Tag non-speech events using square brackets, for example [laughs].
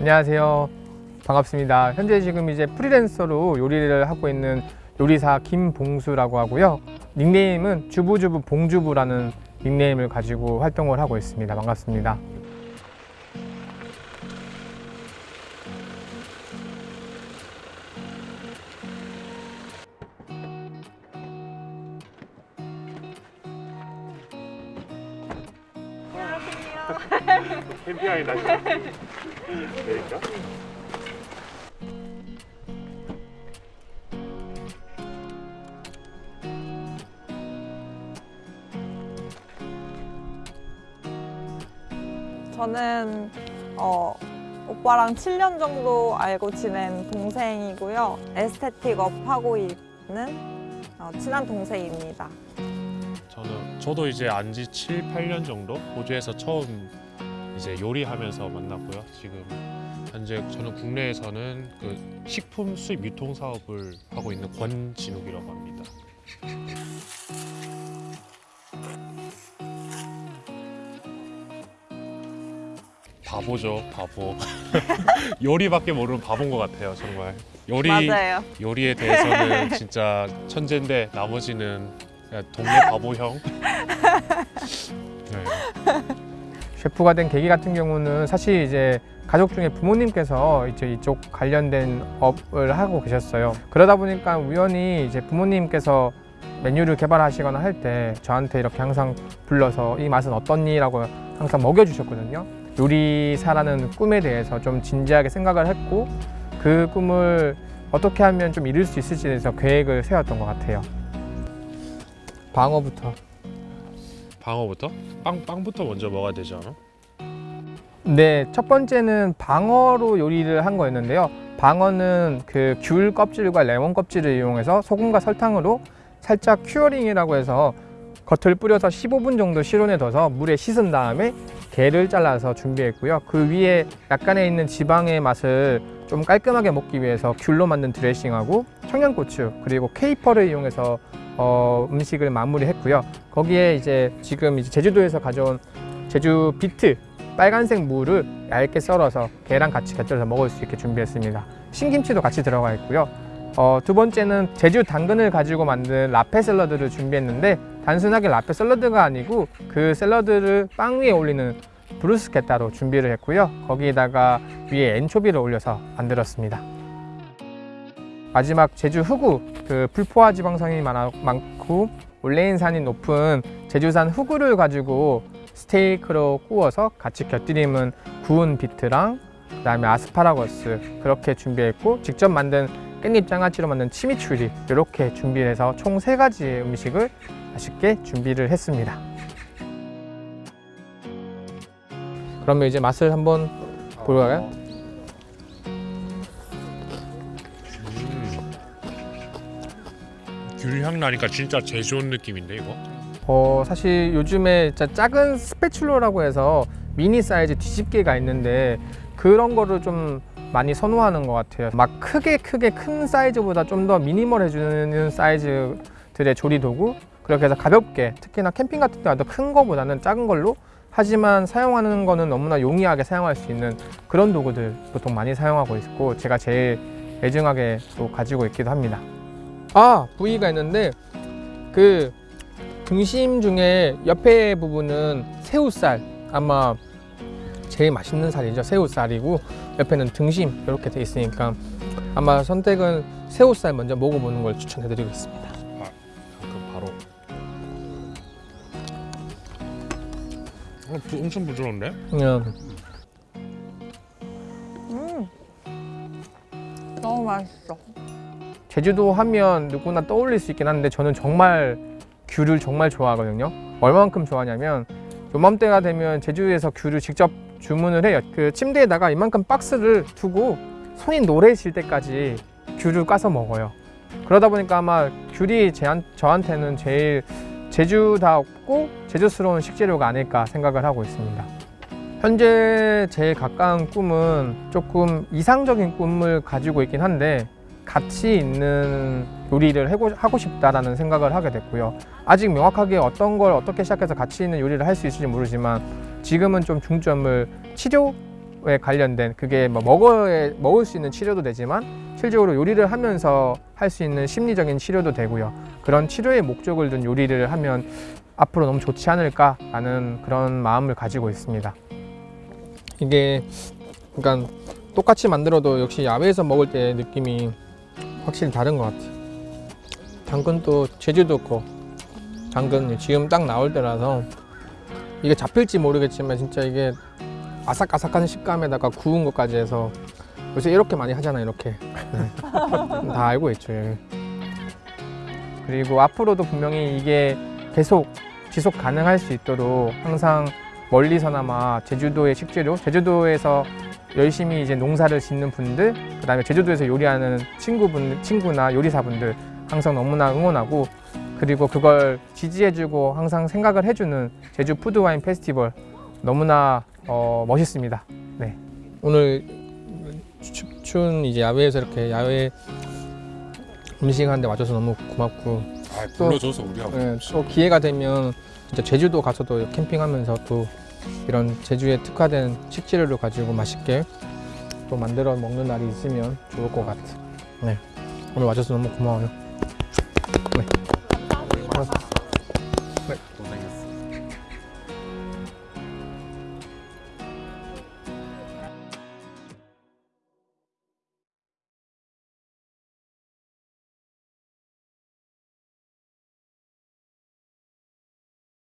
안녕하세요. 반갑습니다. 현재 지금 이제 프리랜서로 요리를 하고 있는 요리사 김봉수라고 하고요. 닉네임은 주부주부 봉주부라는 닉네임을 가지고 활동을 하고 있습니다. 반갑습니다. 캠핑하기 날씨 내릴까? 저는 어, 오빠랑 7년 정도 알고 지낸 동생이고요. aesthetic 업 하고 있는 어, 친한 동생입니다. 저는 저도 이제 안지 7, 8년 정도 호주에서 처음 이제 요리하면서 만났고요. 지금 현재 저는 국내에서는 그 식품 수입 유통 사업을 하고 있는 권진욱이라고 합니다. 바보죠, 바보. [laughs] 요리밖에 모르는 바본 것 같아요, 정말. 요리 맞아요. 요리에 대해서는 진짜 천재인데 나머지는 그냥 동네 바보형. 네. 셰프가 된 계기 같은 경우는 사실 이제 가족 중에 부모님께서 이제 이쪽 관련된 업을 하고 계셨어요. 그러다 보니까 우연히 이제 부모님께서 메뉴를 개발하시거나 할 때 저한테 이렇게 항상 불러서 이 맛은 어떻니 라고 항상 먹여주셨거든요. 요리사라는 꿈에 대해서 좀 진지하게 생각을 했고 그 꿈을 어떻게 하면 좀 이룰 수 있을지에 대해서 계획을 세웠던 것 같아요. 방어부터. 방어부터? 빵 빵부터 먼저 먹어야 되지 않아? 네, 첫 번째는 방어로 요리를 한 거였는데요. 방어는 그 귤 껍질과 레몬 껍질을 이용해서 소금과 설탕으로 살짝 curing이라고 해서 겉을 뿌려서 15분 정도 실온에 둬서 물에 씻은 다음에 걔를 잘라서 준비했고요. 그 위에 약간의 있는 지방의 맛을 좀 깔끔하게 먹기 위해서 귤로 만든 드레싱하고 청양고추 그리고 caper를 이용해서 어, 음식을 마무리했고요. 거기에 이제 지금 이제 제주도에서 가져온 제주 비트 빨간색 무를 얇게 썰어서 게랑 같이 곁들여서 먹을 수 있게 준비했습니다. 신김치도 같이 들어가 있고요. 어, 두 번째는 제주 당근을 가지고 만든 라페 샐러드를 준비했는데 단순하게 라페 샐러드가 아니고 그 샐러드를 빵 위에 올리는 브루스케타로 준비를 했고요. 거기에다가 위에 엔초비를 올려서 만들었습니다. 마지막 제주 흑우 그 불포화 지방산이 많아- 많고 올레인산이 높은 제주산 흑우를 가지고 스테이크로 구워서 같이 곁들이면 구운 비트랑 그 다음에 아스파라거스 그렇게 준비했고 직접 만든 깻잎 장아찌로 만든 치미추리 이렇게 준비해서 총 세 가지의 음식을 맛있게 준비를 했습니다. 그러면 이제 맛을 한번 보러 가요? 귤향 나니까 진짜 제주 온 느낌인데 이거? 어, 사실 요즘에 작은 스패츌러라고 해서 미니 사이즈 뒤집개가 있는데 그런 거를 좀 많이 선호하는 것 같아요. 막 크게 크게 큰 사이즈보다 좀 더 미니멀해주는 사이즈들의 조리 도구 그렇게 해서 가볍게 특히나 캠핑 같은 데 와도 큰 거보다는 작은 걸로 하지만 사용하는 거는 너무나 용이하게 사용할 수 있는 그런 도구들 보통 많이 사용하고 있고 제가 제일 애증하게 또 가지고 있기도 합니다. 아 부위가 있는데 그 등심 중에 옆에 부분은 새우살 아마 제일 맛있는 살이죠 새우살이고 옆에는 등심 이렇게 돼 있으니까 아마 선택은 새우살 먼저 먹어보는 걸 추천해 드리고 있습니다 그럼 바로. 어, 부, 엄청 부드러운데? 그냥 음, 너무 맛있어. 제주도 하면 누구나 떠올릴 수 있긴 한데 저는 정말 귤을 정말 좋아하거든요. 얼마만큼 좋아하냐면 요맘때가 되면 제주에서 귤을 직접 주문을 해요. 그 침대에다가 이만큼 박스를 두고 손이 노래질 때까지 귤을 까서 먹어요. 그러다 보니까 아마 귤이 제한, 저한테는 제일 제주다웠고 제주스러운 식재료가 아닐까 생각을 하고 있습니다. 현재 제일 가까운 꿈은 조금 이상적인 꿈을 가지고 있긴 한데 가치 있는 요리를 하고 싶다라는 생각을 하게 됐고요. 아직 명확하게 어떤 걸 어떻게 시작해서 가치 있는 요리를 할 수 있을지 모르지만 지금은 좀 중점을 치료 에 관련된 그게 뭐 먹어야 먹을 수 있는 치료도 되지만 실질적으로 요리를 하면서 할 수 있는 심리적인 치료도 되고요. 그런 치료의 목적을 둔 요리를 하면 앞으로 너무 좋지 않을까라는 그런 마음을 가지고 있습니다. 이게 그러니까 똑같이 만들어도 역시 야외에서 먹을 때 느낌이 확실히 다른 것 같아요. 당근도 제주도 거 당근 지금 딱 나올 때라서 이게 잡힐지 모르겠지만 진짜 이게 아삭아삭한 식감에다가 구운 것까지 해서 요새 이렇게 많이 하잖아요 이렇게 네. [laughs] 다 알고 있죠 예. 그리고 앞으로도 분명히 이게 계속 지속 가능할 수 있도록 항상 멀리서나마 제주도의 식재료 제주도에서 열심히 이제 농사를 짓는 분들 그 다음에 제주도에서 요리하는 친구분 친구나 요리사분들 항상 너무나 응원하고 그리고 그걸 지지해주고 항상 생각을 해주는 제주 푸드와인 페스티벌 너무나 어, 멋있습니다. 네. 오늘 추, 추운 이제 야외에서 이렇게 야외 음식 하는데 와줘서 너무 고맙고 아, 또- 불러줘서 우리가 네, 또 기회가 되면 진짜 제주도 가서도 캠핑하면서 또 이런 제주에 특화된 식재료를 가지고 맛있게 또 만들어 먹는 날이 있으면 좋을 것 같아. 네. 오늘 와줘서 너무 고마워요. 네. 고맙습니다.